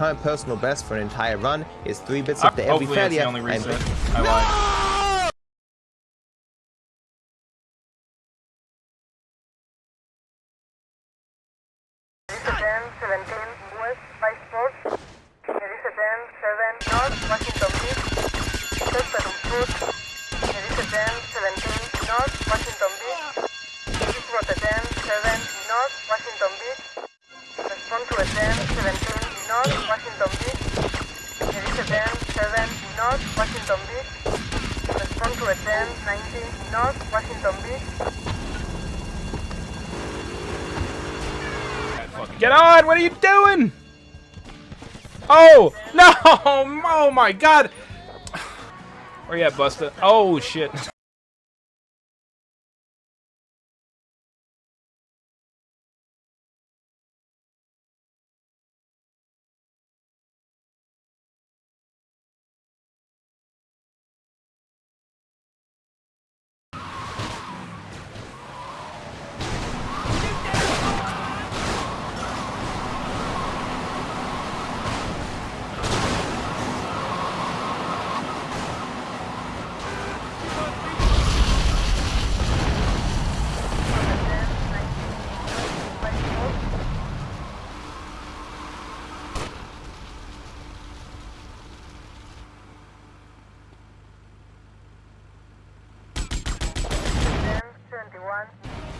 My personal best for an entire run is 3 bits Uh, after every hopefully that's failure. the only reset. I lied. North, Washington Beach. Respond to a 10, 19, North, Washington Beach. Get on! What are you doing? Oh no! Oh my God! Where you at, Busta? Oh shit!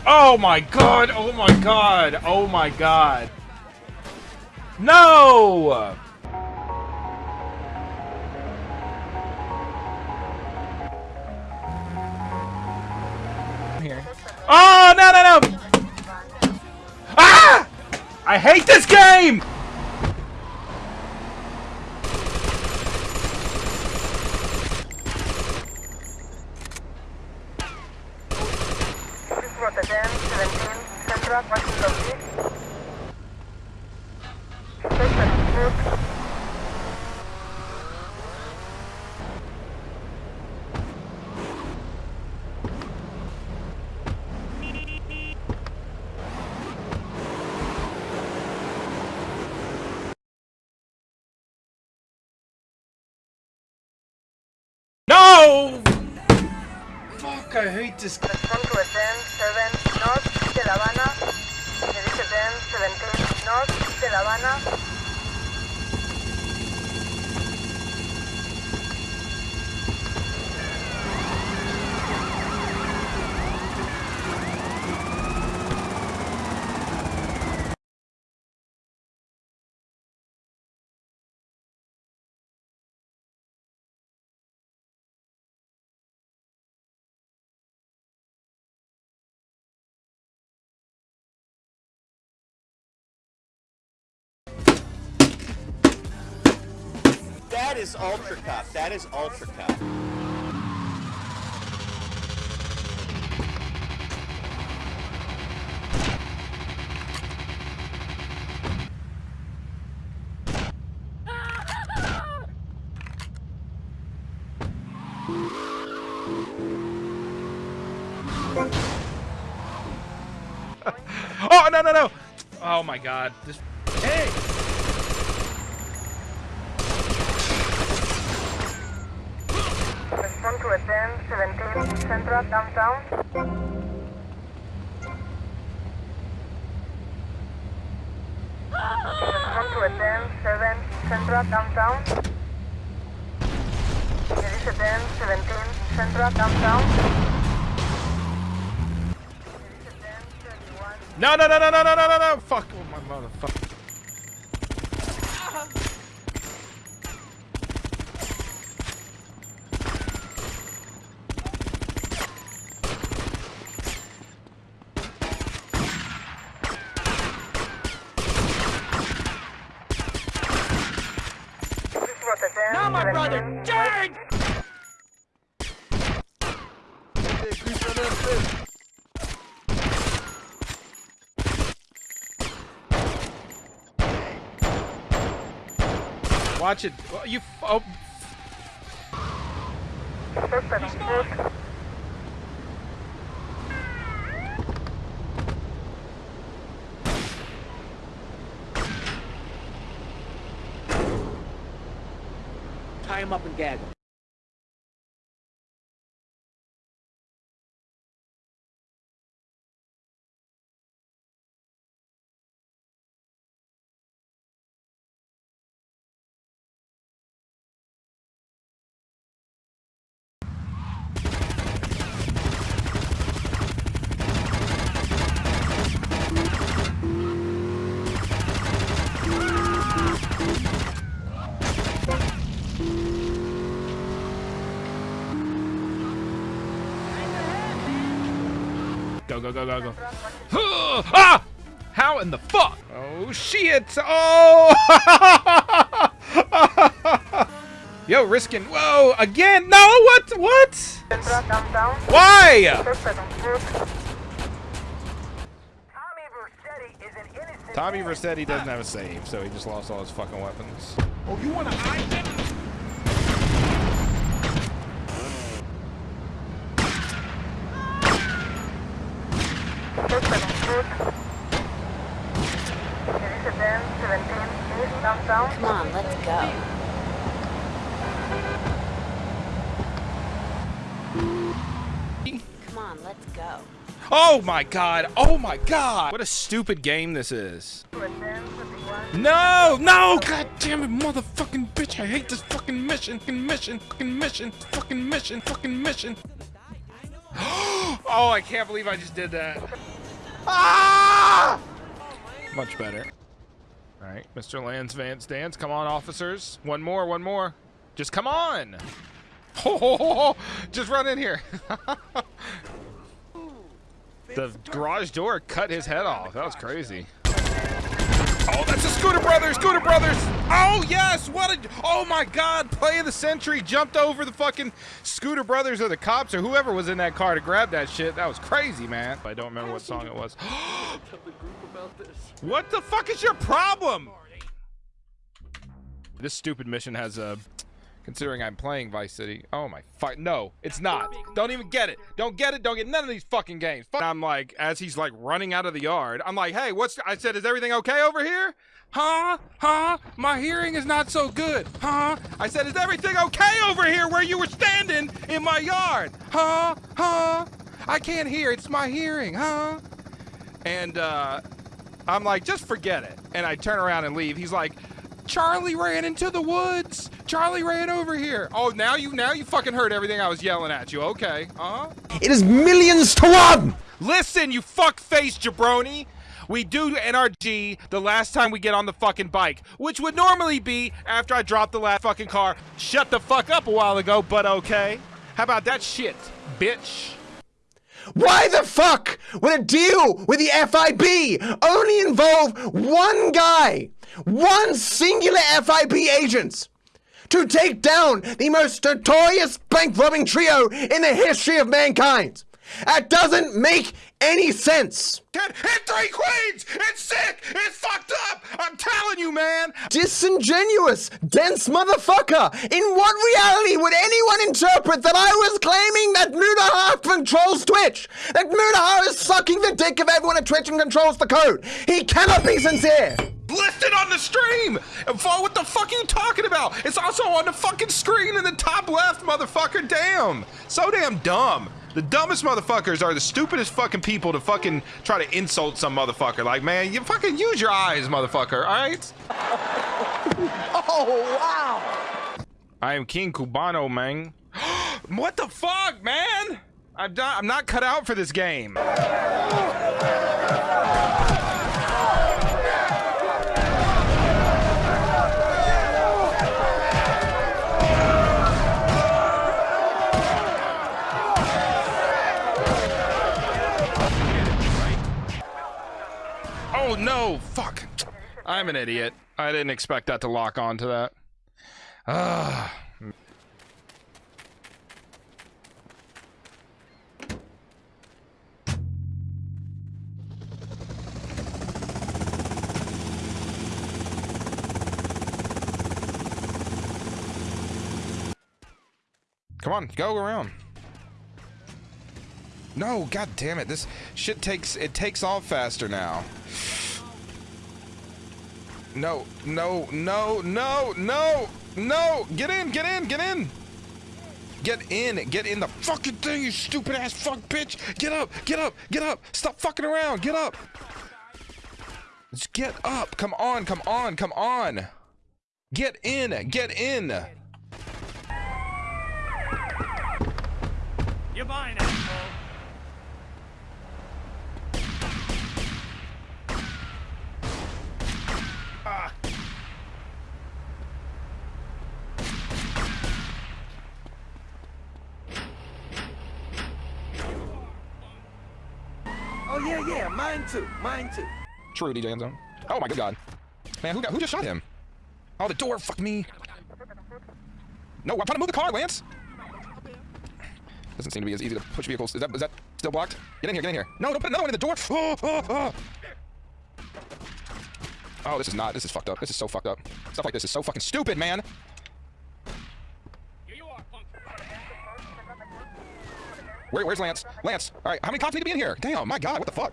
Oh my God! Oh my God! Oh my God! No! Here. Oh no no no! Ah! I hate this game! East Route 10, 17, Central, Washington Beach. Tesperum Food. No! Fuck! I hate this. To a 10, 7, North, de La Habana. Edice 10, 17, North, de La Habana. That is Ultra Cup. That is Ultra Cup. Oh no no no! Oh my God! This. Hey! 10, 17, Central, Downtown. 10, 7, Central, Downtown. Edice 10, 17, Central, Downtown. Edice 10, 31. No no no no no no no no no! Fuck! Oh my motherfucker! Watch it. Oh, you. Oh. Tie him up and gag him. Go, go, go, go, go. ah! How in the fuck? Oh, shit. Oh! Yo, risking. Whoa, again? No, what? What? Why? Suspect on foot. Tommy Vercetti is an innocent Tommy Vercetti doesn't have a save, so he just lost all his fucking weapons. Oh, you want to hide them? Suspect on foot. There is a 10, 17, east downtown. Come on, let's go. Come on, let's go. Oh my god. Oh my god. What a stupid game this is. To a 10, 21. No, no, god damn it, motherfucking bitch. I hate this fucking mission, fucking mission, fucking mission, fucking mission, fucking mission. oh, I can't believe I just did that. Ah! Much better. All right, Mr. Lance Vance Dance. Come on, officers. One more, one more. Just come on. just run in here. the garage door cut his head off. That was crazy. Oh, that's a Scooter Brothers! Scooter Brothers! Oh, yes! What a... Oh, my God! Play of the century jumped over the fucking Scooter Brothers or the cops or whoever was in that car to grab that shit. That was crazy, man. I don't remember what song it was. What the fuck is your problem? This stupid mission has a... Considering I'm playing Vice City. Oh my fuck. No, it's not. Don't even get it. Don't get it. Don't get none of these fucking games. Fuck. I'm like, as he's like running out of the yard, I'm like, hey, what's. I said, is everything okay over here? Huh? Huh? My hearing is not so good. Huh? I said, is everything okay over here where you were standing in my yard? Huh? Huh? I can't hear. It's my hearing. Huh? And, uh, I'm like, just forget it. And I turn around and leave. He's like, Charlie ran into the woods. Charlie ran over here. Oh, now you now you fucking heard everything I was yelling at you. Okay. Uh-huh. It is millions to one! Listen, you fuck-face jabroni. We do NRG the last time we get on the fucking bike, which would normally be after I drop the last fucking car. Shut the fuck up a while ago, but okay. How about that shit, bitch? Why the fuck would a deal with the FIB only involve one guy, one singular FIB agent, to take down the most notorious bank robbing trio in the history of mankind? That doesn't make any sense. Hit three queens! It's sick! It's fucked up! I'm telling you, man! Disingenuous, dense motherfucker! In what reality would anyone interpret that I was claiming that Mudaha controls Twitch? That Mudaha is sucking the dick of everyone at Twitch and controls the code? He cannot be sincere! Listed on the stream. And What the fuck are you talking about? It's also on the fucking screen in the top left, motherfucker. Damn. So damn dumb. The dumbest motherfuckers are the stupidest fucking people to fucking try to insult some motherfucker. Like, man, you fucking use your eyes, motherfucker, alright? Oh, wow. I am King Cubano, man. what the fuck, man? I'm I'm not cut out for this game. I'm an idiot. I didn't expect that to lock onto that. Ah. Come on, go around. No, god damn it. This shit takes it takes off faster now. No, no, no, no, no, no! Get in, get in, get in! Get in, get in the fucking thing, you stupid ass fuck bitch! Get up, get up, get up! Stop fucking around, get up! Just get up, come on, come on, come on! Get in, get in! You're mine, asshole. Oh yeah, yeah, mine too. True, DJ Endzone. Oh my good god. Man, who got who just shot him? Oh, the door, fuck me. No, I'm trying to move the car, Lance. Doesn't seem to be as easy to push vehicles. Is that is that still blocked? Get in here, get in here. No, don't put another one in the door. Oh, oh, oh. Oh, this is not. This is fucked up. This is so fucked up. Stuff like this is so fucking stupid, man. Where, where's Lance? Lance. All right, how many cops need to be in here? Damn, my god, what the fuck?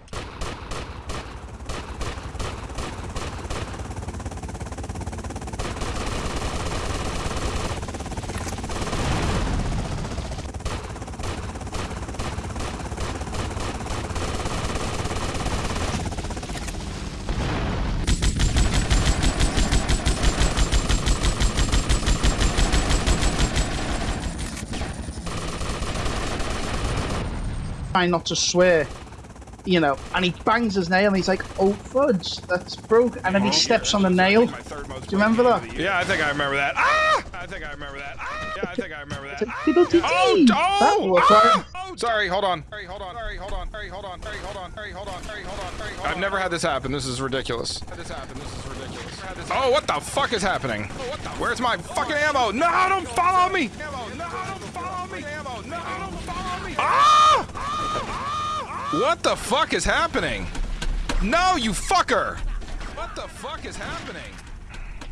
Trying not to swear, you know, and he bangs his nail and he's like, oh fudge, that's broke, and then he steps on the nail. Do you remember that? Yeah, I think I remember that. Ah! I think I remember that. Ah! Yeah, I think I remember that. Ah! Oh, oh, That looked oh, like- oh, sorry, hold on. Sorry, hold on. Sorry, hold on. Sorry, hold on. Sorry, hold on. Sorry, hold on. Sorry, hold on. Sorry, hold on. I've never had this happen. This is ridiculous. This happen. This is ridiculous. Oh, what the fuck is happening? Where's my fucking ammo? No, don't follow me. Ammo. No, don't follow me. Ammo. No, don't follow me. Ah! What the fuck is happening? No, you fucker! What the fuck is happening?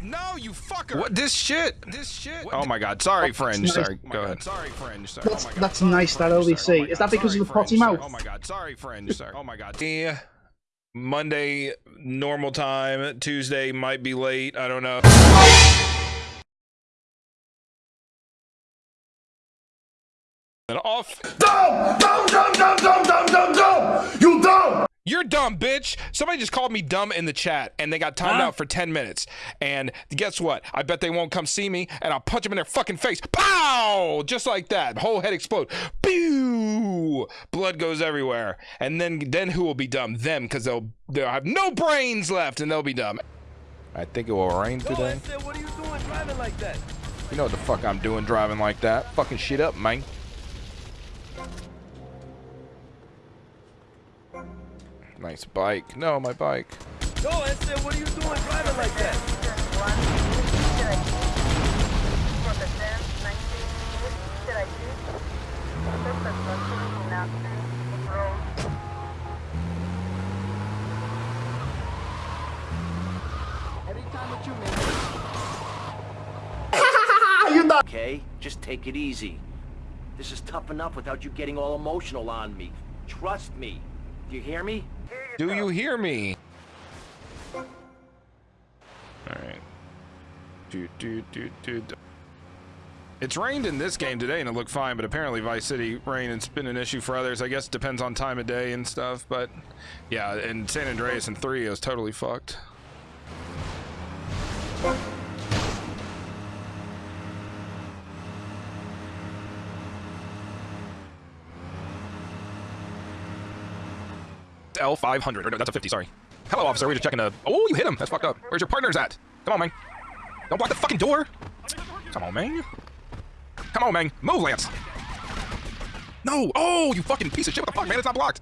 No, you fucker! What this shit? This shit? Oh my god! Sorry, fringe. nice. Sorry. Oh Go ahead. Sorry, fringe. Sorry. That's- oh my god. that's Sorry, nice, that fringe. LBC. Sorry. Oh Is that god. because of the potty mouth? Oh my god. Sorry, fringe. Sorry. Oh my god. Yeah. Monday normal time. Tuesday might be late. I don't know. You're dumb, bitch. Somebody just called me dumb in the chat, and they got timed out for 10 minutes. And guess what? I bet they won't come see me, and I'll punch them in their fucking face. Pow! Just like that. Whole head explode. Pew! Blood goes everywhere. And then, then who will be dumb? Them, because they'll they'll have no brains left, and they'll be dumb. I think it will rain today. what are you doing driving like that? You know what the fuck I'm doing driving like that. Fucking shit up, man. Nice bike. No, my bike. No, I said, what are you doing driving like that? Okay, just take it easy. This is tough enough without you getting all emotional on me. Trust me. Do you hear me? Do you hear me? All right. Do, do, do, do, do. It's rained in this game today and it looked fine, but apparently Vice City rain has been an issue for others. I guess it depends on time of day and stuff, but yeah, in San Andreas and 3 it was totally fucked. L500. Or no, that's a 50, sorry. Hello, officer. We're just checking a. Oh, you hit him. That's fucked up. Where's your partners at? Come on, man. Don't block the fucking door. Come on, man. Come on, man. Move, Lance. No. Oh, you fucking piece of shit. What the fuck, man? It's not blocked.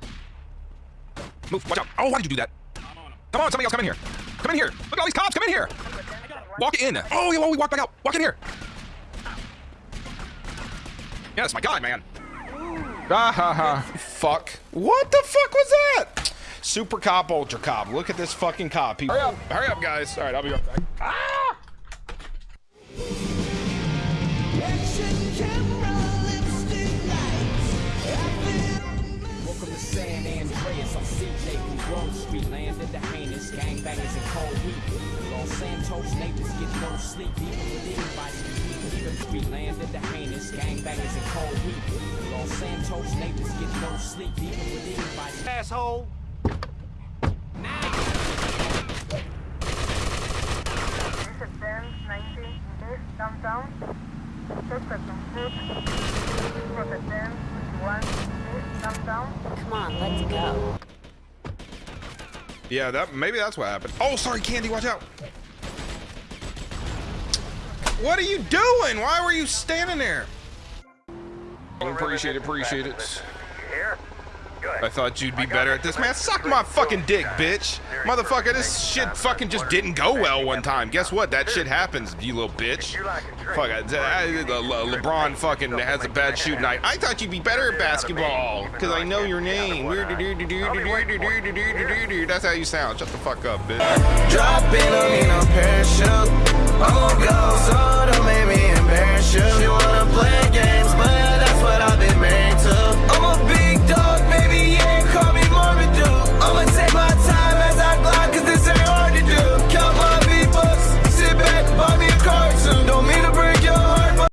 Move. Watch out. Oh, why did you do that? Come on, somebody else come in here. Come in here. Look at all these cops. Come in here. Walk in. Oh, yeah, well, we walk back out. Walk in here. Yes, my God, man. Ah ha ha. Fuck. What the fuck was that? Super cop, ultra cop. Look at this fucking cop. He- hurry up. Hurry up, guys. All right, I'll be right back. Ah! Welcome to San Andreas, Some CJ from Grove Street landed the heinous gangbangers in cold week. Los Santos neighbors get no sleep, even with anybody. Even Street landed the heinous gangbangers in cold week. Los Santos neighbors get no sleep, even with anybody. Asshole. Dice 10, 90, downtown. Suspect on foot. Route 10, 21, downtown. Come on, let's go. Yeah, that maybe that's what happened. Oh, sorry, Candy, watch out. What are you doing? Why were you standing there? Appreciate it, appreciate it. I thought you'd be better at this. Man, suck my fucking dick, bitch. Motherfucker, this shit fucking just didn't go well one time. Guess what? That shit happens, you little bitch. Fuck, I, I, Le- LeBron fucking has a bad shoot night. I thought you'd be better at basketball, because I know your name. That's how you sound. Shut the fuck up, bitch. Drop in, I'm in a parachute. She wanna play games, but that's what I've been made to. I'ma be